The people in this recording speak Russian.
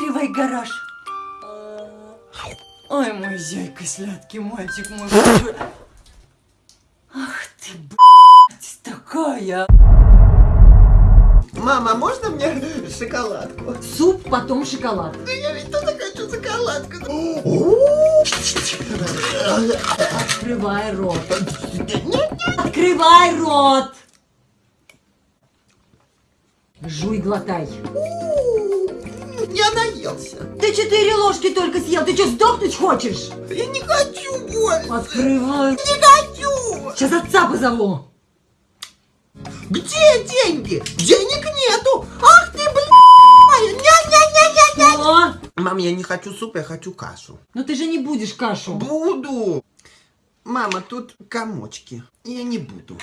Открывай гараж. Ой, мой зяйка, сладкий мальчик мой. Ах ты, блядь, такая. Мама, можно мне шоколадку? Суп, потом шоколад. Да я ведь тоже хочу шоколадку. Открывай рот. Открывай рот. Жуй, глотай. Я наелся. Ты четыре ложки только съел. Ты что, сдохнуть хочешь? Я не хочу больше. Открывай. Не хочу. Сейчас отца позову. Где деньги? Денег нету. Ах ты, блядь. Ня-ня-ня-ня-ня. Мам, я не хочу суп, я хочу кашу. Ну ты же не будешь кашу. Буду. Мама, тут комочки. Я не буду.